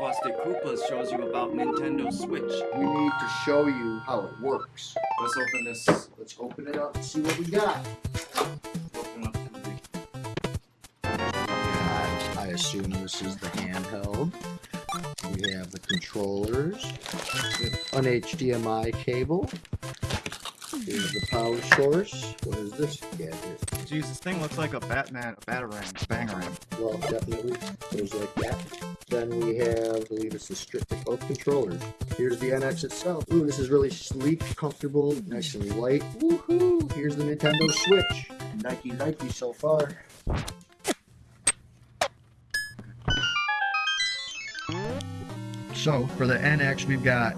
Busted Koopas shows you about Nintendo Switch. We need to show you how it works. Let's open this. Let's open it up and see what we got. Open up the I assume this is the handheld. We have the controllers, an HDMI cable. Here's the power source. What is this gadget? Jeez, this thing looks like a Batman, a Batarang, a Bangarang. Well, definitely goes like that. Then we have, I believe it's the strip both controllers. Here's the NX itself. Ooh, this is really sleek, comfortable, nice and light. Woohoo! Here's the Nintendo Switch. Nike Nike so far. So for the NX, we've got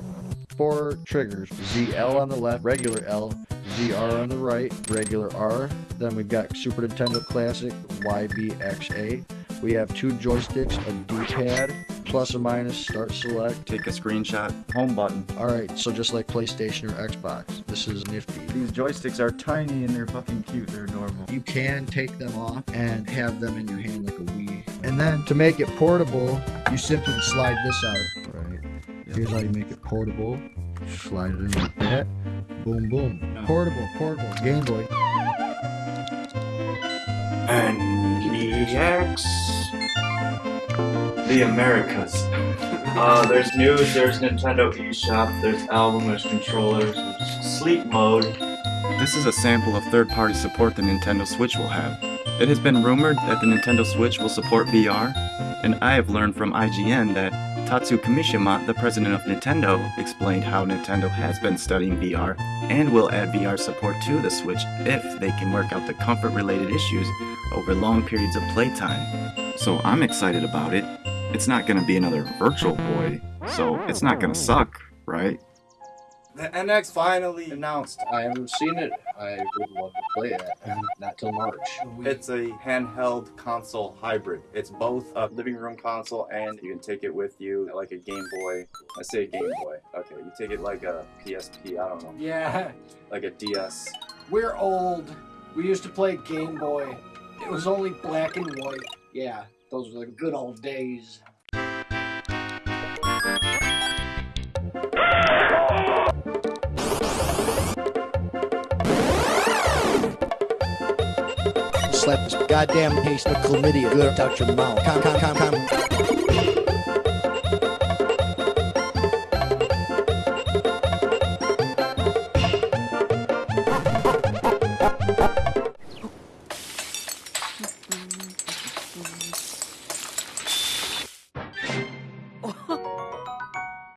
four triggers: ZL on the left, regular L, ZR on the right, regular R. Then we've got Super Nintendo Classic YBXA. We have two joysticks, a D-pad, plus or minus, start select. Take a screenshot, home button. All right, so just like PlayStation or Xbox, this is nifty. These joysticks are tiny and they're fucking cute. They're adorable. You can take them off and have them in your hand like a Wii. And then to make it portable, you simply slide this out. Right. Here's how you make it portable. Slide it in like that. Boom, boom. No. Portable, portable. Game Boy. NEX. The Americas. Uh, there's news, there's Nintendo eShop, there's album, there's controllers, there's sleep mode. This is a sample of third-party support the Nintendo Switch will have. It has been rumored that the Nintendo Switch will support VR, and I have learned from IGN that Tatsu Kimishima, the president of Nintendo, explained how Nintendo has been studying VR and will add VR support to the Switch if they can work out the comfort-related issues over long periods of playtime. So I'm excited about it. It's not gonna be another Virtual Boy, so it's not gonna suck, right? The NX finally announced. I haven't seen it. I would love to play it. Not till March. It's a handheld console hybrid. It's both a living room console and you can take it with you like a Game Boy. I say Game Boy. Okay, you take it like a PSP, I don't know, Yeah, like a DS. we're old. We used to play Game Boy. It was only black and white. Yeah, those were the good old days. Slap this goddamn taste of chlamydia good out your mouth. Come, come, come, come.